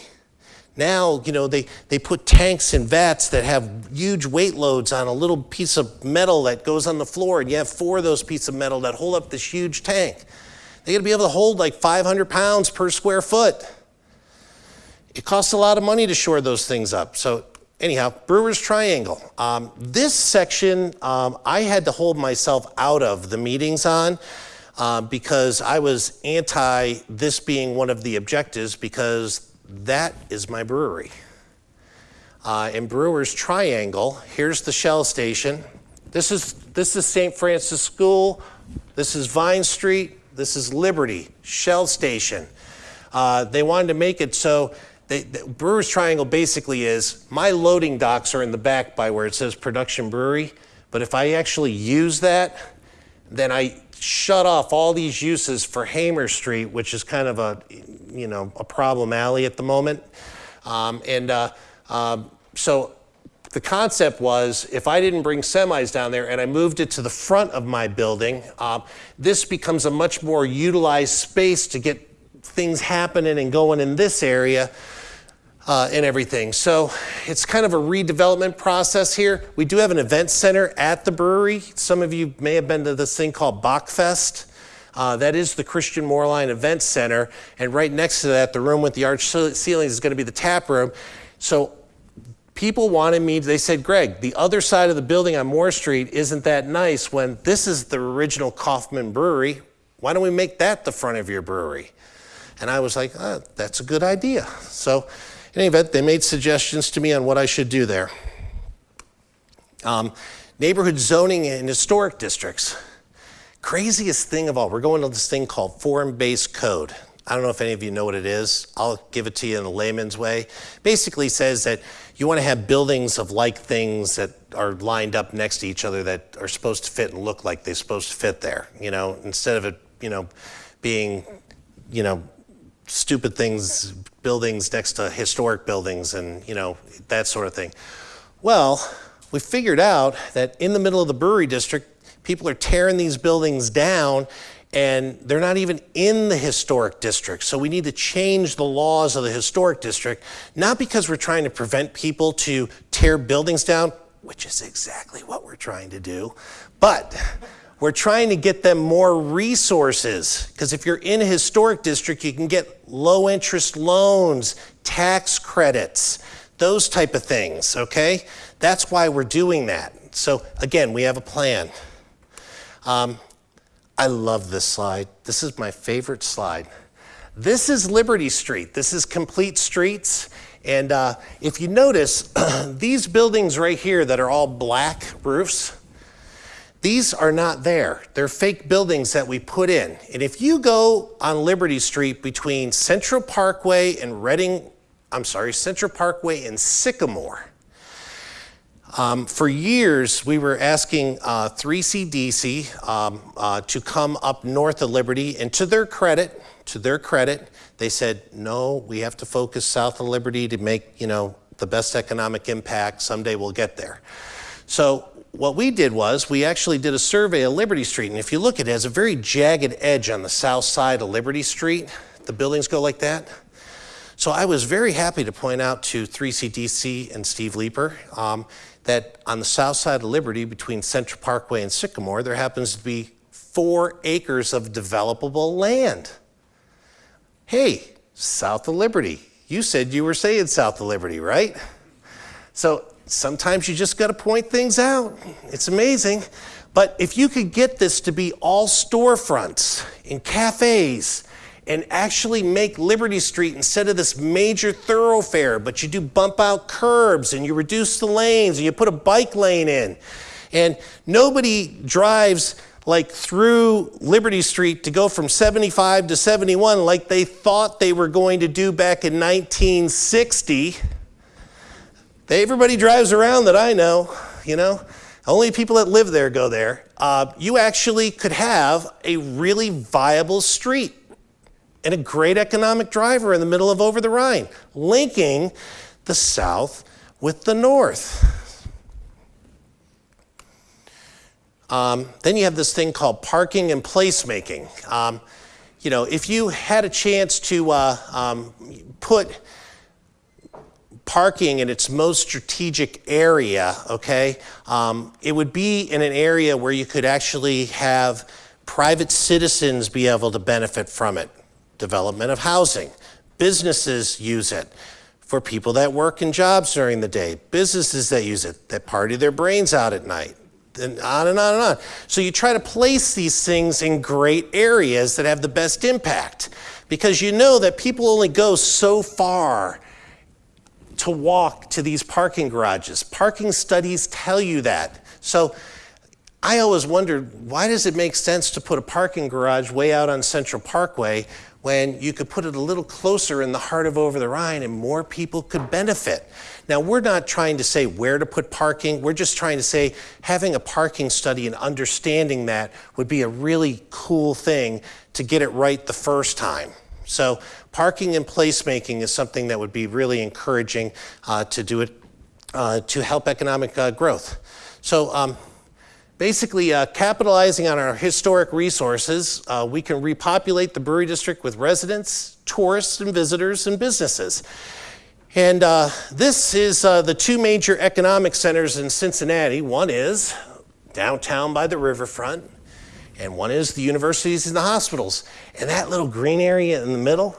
Now, you know, they, they put tanks and vats that have huge weight loads on a little piece of metal that goes on the floor, and you have four of those pieces of metal that hold up this huge tank. They gotta be able to hold like 500 pounds per square foot. It costs a lot of money to shore those things up. So anyhow, Brewer's Triangle. Um, this section, um, I had to hold myself out of the meetings on uh, because I was anti this being one of the objectives because that is my brewery. Uh, in Brewer's Triangle, here's the Shell station. This is, this is St. Francis School. This is Vine Street. This is Liberty, Shell station. Uh, they wanted to make it so they, the Brewers Triangle basically is my loading docks are in the back by where it says production brewery. But if I actually use that, then I shut off all these uses for Hamer Street, which is kind of a, you know, a problem alley at the moment. Um, and uh, um, so the concept was if I didn't bring semis down there and I moved it to the front of my building, uh, this becomes a much more utilized space to get things happening and going in this area uh, and everything. So it's kind of a redevelopment process here. We do have an event center at the brewery. Some of you may have been to this thing called Bockfest. Uh, that is the Christian Moerlein Event Center. And right next to that, the room with the arch ceilings is going to be the tap room. So people wanted me, they said, Greg, the other side of the building on Moore Street isn't that nice when this is the original Kauffman Brewery. Why don't we make that the front of your brewery? And I was like, oh, that's a good idea. So in any event, they made suggestions to me on what I should do there. Um, neighborhood zoning in historic districts. Craziest thing of all, we're going to this thing called form-based code. I don't know if any of you know what it is. I'll give it to you in a layman's way. Basically says that you want to have buildings of like things that are lined up next to each other that are supposed to fit and look like they're supposed to fit there. You know, instead of it, you know, being, you know, stupid things, buildings next to historic buildings and, you know, that sort of thing. Well, we figured out that in the middle of the brewery district, people are tearing these buildings down and they're not even in the historic district. So we need to change the laws of the historic district, not because we're trying to prevent people to tear buildings down, which is exactly what we're trying to do, but we're trying to get them more resources because if you're in a historic district, you can get low interest loans, tax credits, those type of things, okay? That's why we're doing that. So again, we have a plan. Um, I love this slide. This is my favorite slide. This is Liberty Street. This is complete streets. And uh, if you notice, (clears throat) these buildings right here that are all black roofs, these are not there. They're fake buildings that we put in. And if you go on Liberty Street between Central Parkway and Reading, I'm sorry, Central Parkway and Sycamore, um, for years, we were asking uh, 3CDC um, uh, to come up north of Liberty, and to their credit, to their credit, they said, no, we have to focus south of Liberty to make, you know, the best economic impact. Someday we'll get there. So what we did was we actually did a survey of Liberty Street. And if you look, at it has a very jagged edge on the south side of Liberty Street. The buildings go like that. So I was very happy to point out to 3CDC and Steve Leeper um, that on the south side of Liberty between Central Parkway and Sycamore, there happens to be four acres of developable land. Hey, south of Liberty. You said you were saying south of Liberty, right? So sometimes you just got to point things out. It's amazing. But if you could get this to be all storefronts and cafes and actually make Liberty Street instead of this major thoroughfare, but you do bump out curbs and you reduce the lanes and you put a bike lane in. And nobody drives like through Liberty Street to go from 75 to 71 like they thought they were going to do back in 1960 Everybody drives around that I know, you know. Only people that live there go there. Uh, you actually could have a really viable street and a great economic driver in the middle of Over the Rhine, linking the south with the north. Um, then you have this thing called parking and placemaking. Um, you know, if you had a chance to uh, um, put parking in its most strategic area, okay, um, it would be in an area where you could actually have private citizens be able to benefit from it. Development of housing. Businesses use it for people that work in jobs during the day. Businesses that use it, that party their brains out at night. And on and on and on. So you try to place these things in great areas that have the best impact because you know that people only go so far to walk to these parking garages. Parking studies tell you that. So I always wondered why does it make sense to put a parking garage way out on Central Parkway when you could put it a little closer in the heart of Over the Rhine and more people could benefit. Now, we're not trying to say where to put parking. We're just trying to say having a parking study and understanding that would be a really cool thing to get it right the first time. So, parking and placemaking is something that would be really encouraging uh, to do it uh, to help economic uh, growth. So, um, basically uh, capitalizing on our historic resources, uh, we can repopulate the brewery district with residents, tourists, and visitors and businesses. And uh, this is the two major economic centers in Cincinnati. One is downtown by the riverfront, and one is the universities and the hospitals. And that little green area in the middle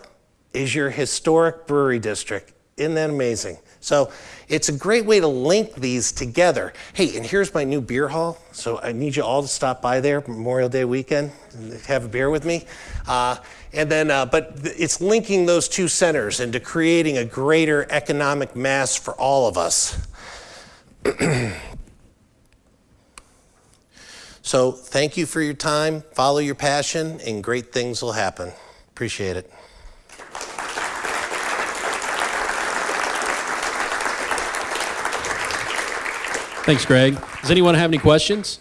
is your historic brewery district. Isn't that amazing? So it's a great way to link these together. Hey, and here's my new beer hall. So I need you all to stop by there Memorial Day weekend and have a beer with me. Uh, and then, uh, but it's linking those two centers into creating a greater economic mass for all of us. (clears throat) so thank you for your time. Follow your passion, and great things will happen. Appreciate it. Thanks, Greg. Does anyone have any questions?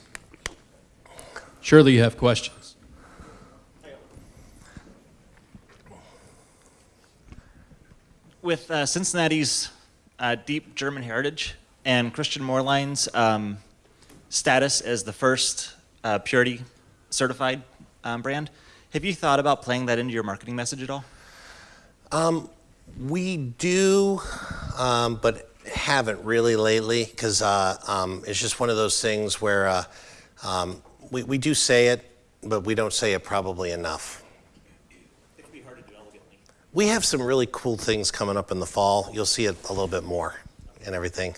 Surely you have questions. With uh, Cincinnati's uh, deep German heritage and Christian Moerlein's um, status as the first uh, purity certified um, brand, have you thought about playing that into your marketing message at all? Um, we do, um, but haven't really lately because uh, um, it's just one of those things where uh, um, we, we do say it, but we don't say it probably enough. We have some really cool things coming up in the fall. You'll see it a little bit more and everything.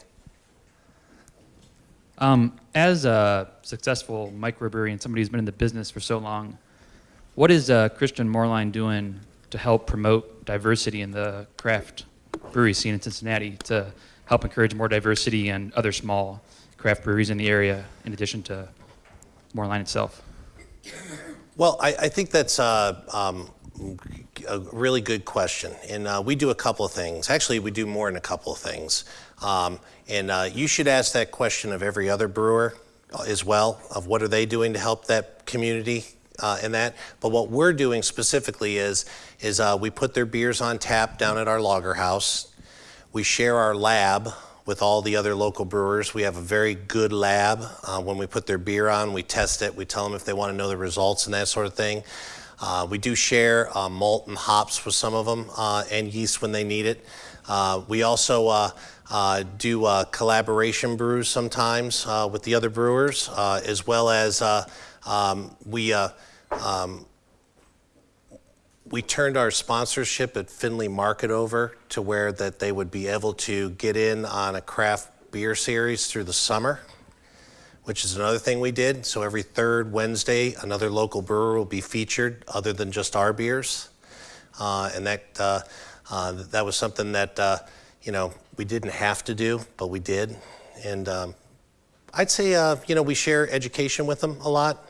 Um, as a successful microbrewery and somebody who's been in the business for so long, what is uh, Christian Moerlein doing to help promote diversity in the craft brewery scene in Cincinnati to help encourage more diversity and other small craft breweries in the area, in addition to Moerlein itself? Well, I, I think that's uh, um, a really good question. And uh, we do a couple of things. Actually, we do more than a couple of things. Um, and uh, you should ask that question of every other brewer as well, of what are they doing to help that community uh, in that. But what we're doing specifically is, is uh, we put their beers on tap down at our lager house. We share our lab with all the other local brewers. We have a very good lab. Uh, when we put their beer on, we test it. We tell them if they want to know the results and that sort of thing. Uh, we do share uh, malt and hops with some of them uh, and yeast when they need it. Uh, we also uh, do collaboration brews sometimes with the other brewers, as well as um, we um, we turned our sponsorship at Findlay Market over to where that they would be able to get in on a craft beer series through the summer, which is another thing we did. So every third Wednesday, another local brewer will be featured other than just our beers. Uh, and that, uh, uh, that was something that, uh, you know, we didn't have to do, but we did. And um, I'd say, uh, you know, we share education with them a lot.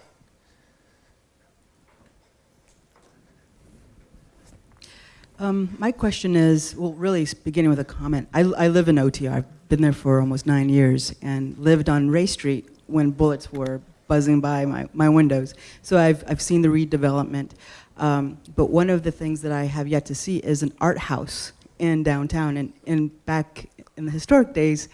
Um, my question is, well, really beginning with a comment. I, I live in OTR. I've been there for almost nine years and lived on Ray Street when bullets were buzzing by my, my windows. So I've, I've seen the redevelopment. Um, but one of the things that I have yet to see is an art house in downtown. And, and back in the historic days,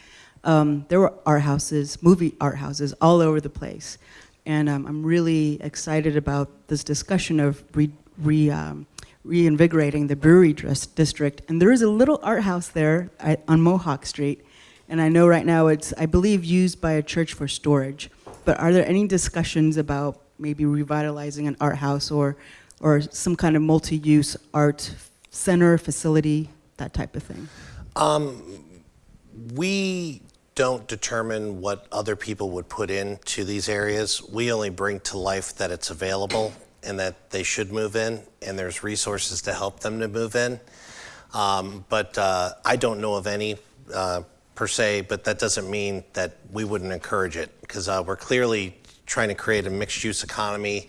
um, there were art houses, movie art houses all over the place. And um, I'm really excited about this discussion of re, re um, reinvigorating the brewery district. And there is a little art house there on Mohawk Street. And I know right now it's, I believe, used by a church for storage. But are there any discussions about maybe revitalizing an art house or, or some kind of multi-use art center, facility, that type of thing? Um, we don't determine what other people would put into these areas. We only bring to life that it's available and that they should move in, and there's resources to help them to move in. Um, but uh, I don't know of any uh, per se, but that doesn't mean that we wouldn't encourage it because uh, we're clearly trying to create a mixed-use economy,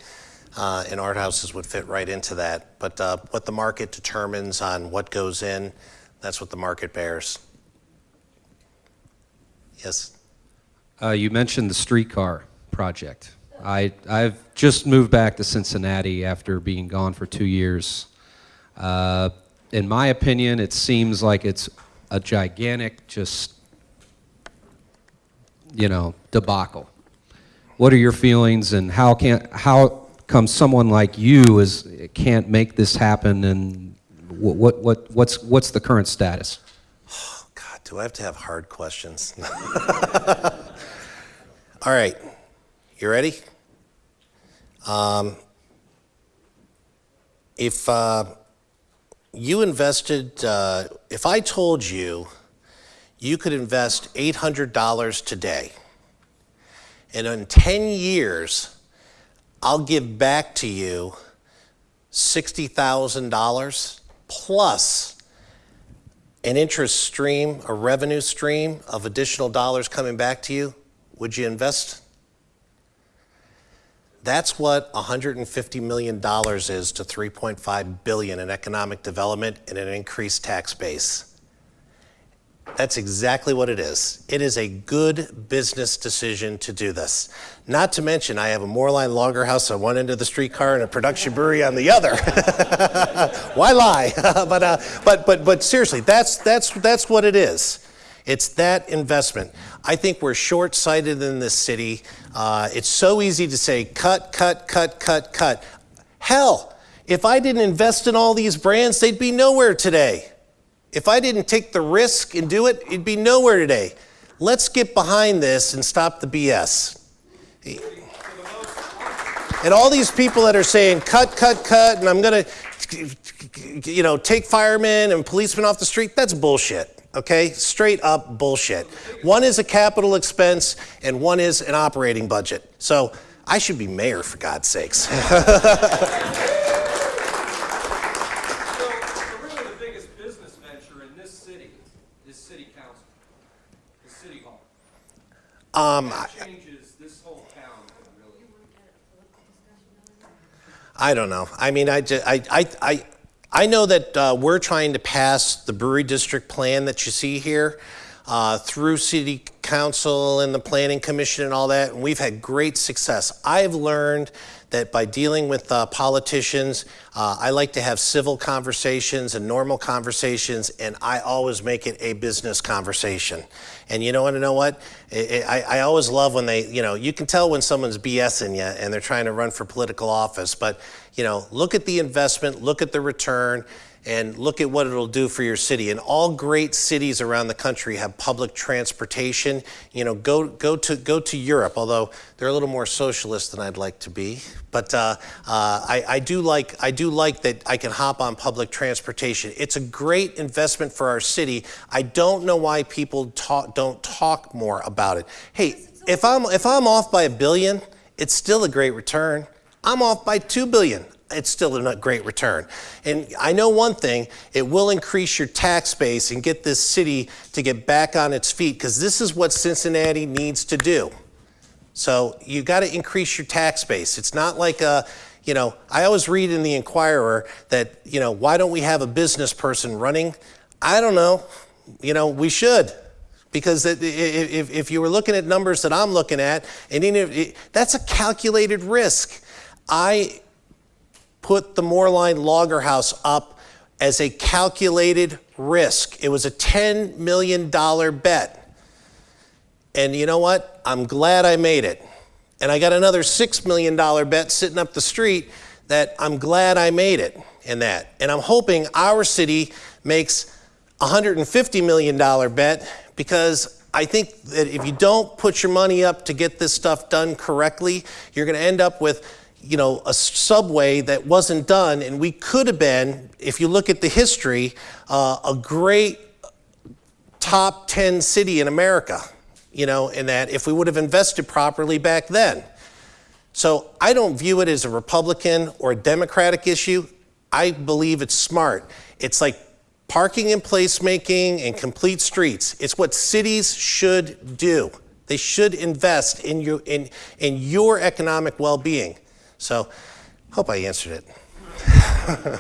uh, and art houses would fit right into that. But uh, what the market determines on what goes in, that's what the market bears. Yes? Uh, you mentioned the streetcar project. I, I've just moved back to Cincinnati after being gone for two years. Uh, in my opinion, it seems like it's a gigantic, just, you know, debacle. What are your feelings, and how can how come someone like you is can't make this happen? And what what, what what's what's the current status? Oh, God, do I have to have hard questions? (laughs) All right, you ready? Um, if uh, you invested, uh, if I told you you could invest $800 today, and in 10 years, I'll give back to you $60,000 plus an interest stream, a revenue stream of additional dollars coming back to you, would you invest? That's what $150 million is to $3.5 billion in economic development and an increased tax base. That's exactly what it is. It is a good business decision to do this. Not to mention, I have a Moerlein Lager House on one end of the streetcar and a production brewery on the other. (laughs) Why lie? (laughs) but, uh, but, but, but seriously, that's, that's, that's what it is. It's that investment. I think we're short sighted in this city. Uh, it's so easy to say cut, cut, cut, cut, cut. Hell, if I didn't invest in all these brands, they'd be nowhere today. If I didn't take the risk and do it, it'd be nowhere today. Let's get behind this and stop the BS. And all these people that are saying cut, cut, cut, and I'm going to, you know, take firemen and policemen off the street, that's bullshit. Okay? Straight up bullshit. One is a capital expense and one is an operating budget. So I should be mayor for God's sakes. (laughs) So, really the biggest business venture in this city is city council, is city hall. Um, That changes this whole town, really. I don't know. I mean, I, ju- I, I, I, I know that uh, we're trying to pass the brewery district plan that you see here uh, through city council and the planning commission and all that, and we've had great success. I've learned that by dealing with uh, politicians, uh, I like to have civil conversations and normal conversations, and I always make it a business conversation. And you know what? You know what? I, I, I always love when they, you know, you can tell when someone's BSing you and they're trying to run for political office. But you know, look at the investment, look at the return, and look at what it'll do for your city. And all great cities around the country have public transportation. You know, go go to go to Europe, although they're a little more socialist than I'd like to be. But uh, uh, I, I do like I do like that I can hop on public transportation. It's a great investment for our city. I don't know why people talk, don't talk more about it. Hey, if I'm if I'm off by a billion, it's still a great return. I'm off by two billion it's still a great return. And I know one thing, it will increase your tax base and get this city to get back on its feet because this is what Cincinnati needs to do. So you got to increase your tax base. It's not like a, you know, I always read in the Inquirer that, you know, why don't we have a business person running? I don't know. You know, we should. Because if, you were looking at numbers that I'm looking at, and that's a calculated risk. I put the Moerlein Lager House up as a calculated risk. It was a $10 million bet. And you know what? I'm glad I made it. And I got another $6 million bet sitting up the street that I'm glad I made it in that. And I'm hoping our city makes a $150 million bet because I think that if you don't put your money up to get this stuff done correctly, you're going to end up with you know, a subway that wasn't done, and we could have been, if you look at the history, uh, a great top 10 city in America, you know, in that if we would have invested properly back then. So I don't view it as a Republican or a Democratic issue. I believe it's smart. It's like parking and placemaking and complete streets. It's what cities should do. They should invest in you in in your economic well-being. So, hope I answered it.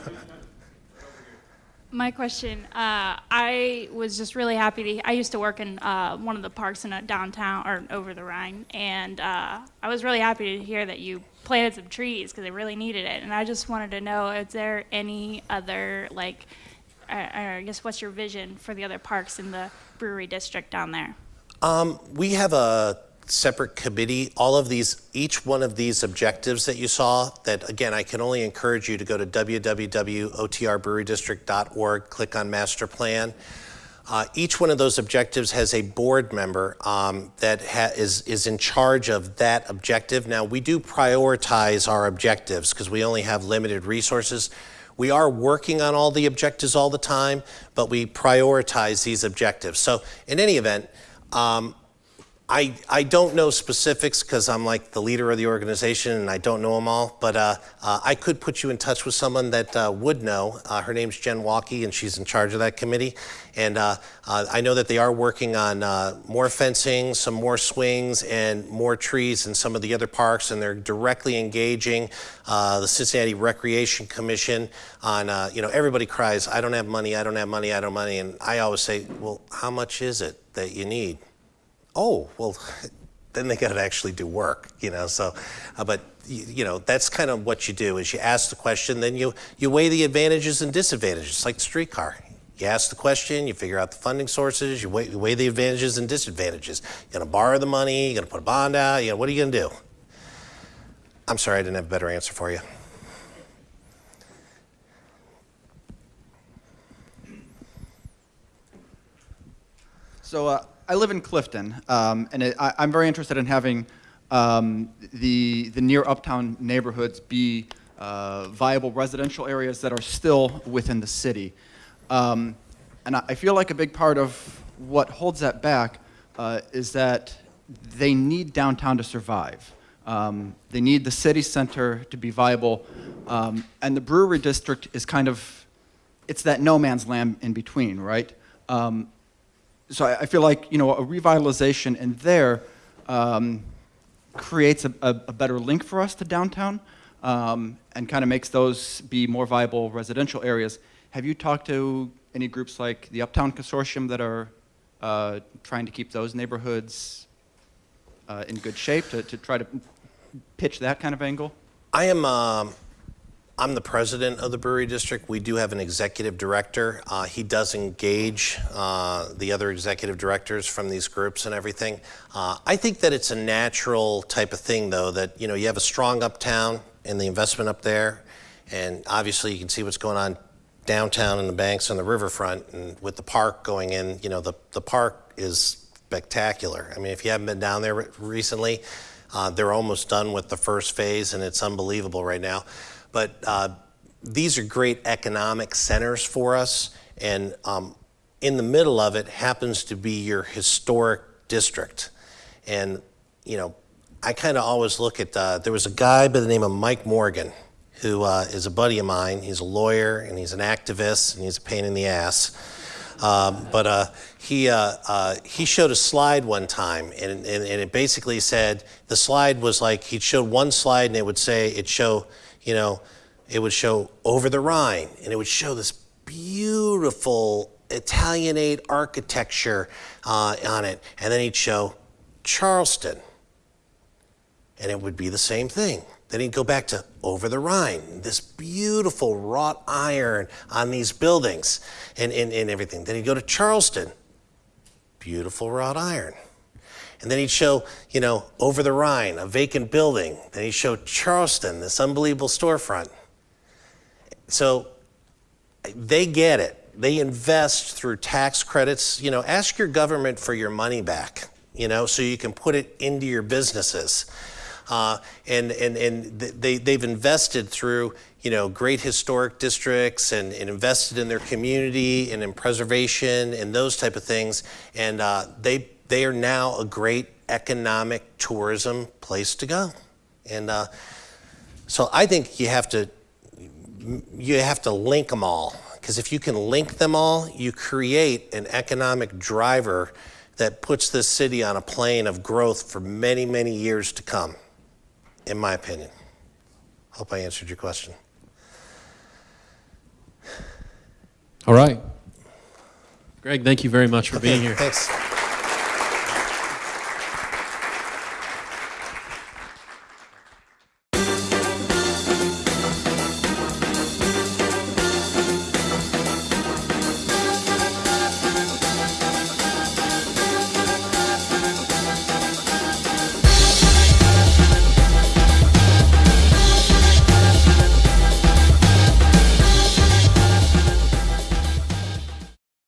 My question, uh, I was just really happy to, I used to work in uh, one of the parks in a downtown or over the Rhine, and uh, I was really happy to hear that you planted some trees because they really needed it. And I just wanted to know, is there any other, like, uh, I guess, what's your vision for the other parks in the brewery district down there? Um, we have a separate committee. All of these, each one of these objectives that you saw, that again, I can only encourage you to go to www.otrbrewerydistrict.org, click on master plan. Uh, each one of those objectives has a board member um, that ha- is is in charge of that objective. Now, we do prioritize our objectives because we only have limited resources. We are working on all the objectives all the time, but we prioritize these objectives. So, in any event, um, I, I don't know specifics because I'm like the leader of the organization and I don't know them all, but uh, uh, I could put you in touch with someone that uh, would know. Uh, her name's Jen Walkie and she's in charge of that committee. And uh, uh, I know that they are working on more fencing, some more swings, and more trees in some of the other parks. And they're directly engaging the Cincinnati Recreation Commission on, you know, everybody cries, I don't have money, I don't have money, I don't have money. And I always say, well, how much is it that you need? Oh, well, (laughs) then they got to actually do work, you know. So, uh, but you, you, know, that's kind of what you do is you ask the question, then you you weigh the advantages and disadvantages, it's like the streetcar. You ask the question, you figure out the funding sources, you weigh, you weigh the advantages and disadvantages. You're gonna borrow the money, you're gonna put a bond out, you know, what are you gonna do? I'm sorry, I didn't have a better answer for you. So uh, I live in Clifton, um, and it, I, am very interested in having um, the, the near uptown neighborhoods be uh, viable residential areas that are still within the city. Um, and I, I feel like a big part of what holds that back uh, is that they need downtown to survive. Um, they need the city center to be viable, um, and the brewery district is kind of, it's that no man's land in between, right? Um, so I, feel like you know a revitalization in there um, creates a, a, a, better link for us to downtown um, and kind of makes those be more viable residential areas. Have you talked to any groups like the Uptown Consortium that are uh, trying to keep those neighborhoods uh, in good shape to, to try to pitch that kind of angle? I am. Um I'm the president of the brewery district. We do have an executive director. Uh, he does engage uh, the other executive directors from these groups and everything. Uh, I think that it's a natural type of thing, though, that you know you have a strong uptown and the investment up there, and obviously you can see what's going on downtown in the banks on the riverfront, and with the park going in, you know the the park is spectacular. I mean, if you haven't been down there recently, uh, they're almost done with the first phase, and it's unbelievable right now. But uh, these are great economic centers for us, and um, in the middle of it happens to be your historic district. And, you know, I kind of always look at, uh, there was a guy by the name of Mike Morgan who uh, is a buddy of mine. He's a lawyer and he's an activist and he's a pain in the ass. Um, but uh, he, uh, uh, he showed a slide one time, and, and, and, it basically said the slide was like he'd show one slide, and it would say it show you know, it would show over the Rhine, and it would show this beautiful Italianate architecture uh, on it. And then he'd show Charleston, and it would be the same thing. Then he'd go back to over the Rhine, this beautiful wrought iron on these buildings and, and, and everything. Then he'd go to Charleston, beautiful wrought iron. And then he'd show, you know, over the Rhine, a vacant building. Then he'd show Charleston, this unbelievable storefront. So they get it. They invest through tax credits. You know, ask your government for your money back, you know, so you can put it into your businesses. Uh, and and, and they, they've invested through you know great historic districts and, and invested in their community and in preservation and those type of things and uh, they they are now a great economic tourism place to go. And uh, so I think you have to you have to link them all because if you can link them all, you create an economic driver that puts this city on a plane of growth for many, many years to come, in my opinion. Hope I answered your question. All right. Greg, thank you very much for okay, being here. Thanks.